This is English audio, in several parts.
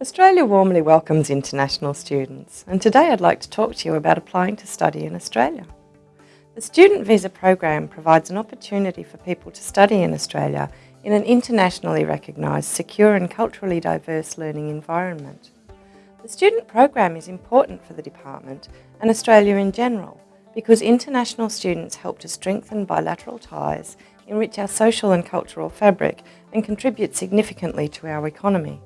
Australia warmly welcomes international students and today I'd like to talk to you about applying to study in Australia. The Student Visa Program provides an opportunity for people to study in Australia in an internationally recognised, secure and culturally diverse learning environment. The student program is important for the department and Australia in general because international students help to strengthen bilateral ties, enrich our social and cultural fabric and contribute significantly to our economy.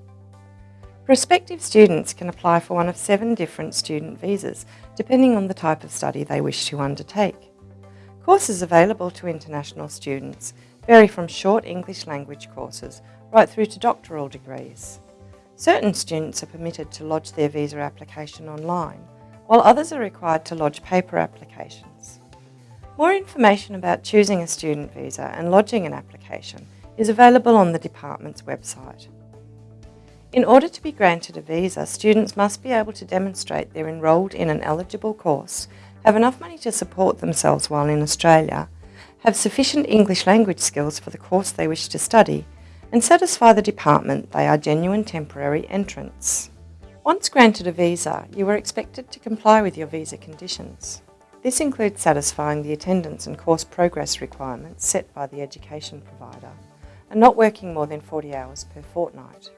Prospective students can apply for one of seven different student visas, depending on the type of study they wish to undertake. Courses available to international students vary from short English language courses right through to doctoral degrees. Certain students are permitted to lodge their visa application online, while others are required to lodge paper applications. More information about choosing a student visa and lodging an application is available on the department's website. In order to be granted a visa, students must be able to demonstrate they're enrolled in an eligible course, have enough money to support themselves while in Australia, have sufficient English language skills for the course they wish to study, and satisfy the department they are genuine temporary entrants. Once granted a visa, you are expected to comply with your visa conditions. This includes satisfying the attendance and course progress requirements set by the education provider, and not working more than 40 hours per fortnight.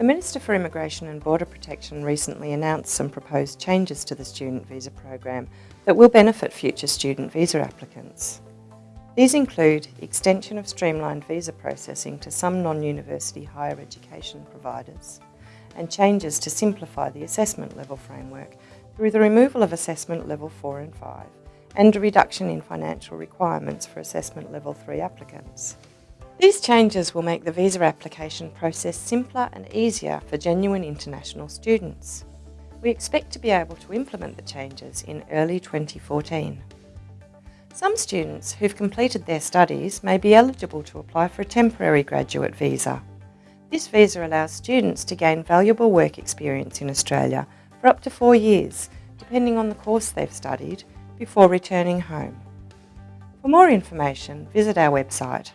The Minister for Immigration and Border Protection recently announced some proposed changes to the student visa program that will benefit future student visa applicants. These include extension of streamlined visa processing to some non-university higher education providers and changes to simplify the assessment level framework through the removal of assessment level 4 and 5 and a reduction in financial requirements for assessment level 3 applicants. These changes will make the visa application process simpler and easier for genuine international students. We expect to be able to implement the changes in early 2014. Some students who've completed their studies may be eligible to apply for a temporary graduate visa. This visa allows students to gain valuable work experience in Australia for up to four years, depending on the course they've studied, before returning home. For more information, visit our website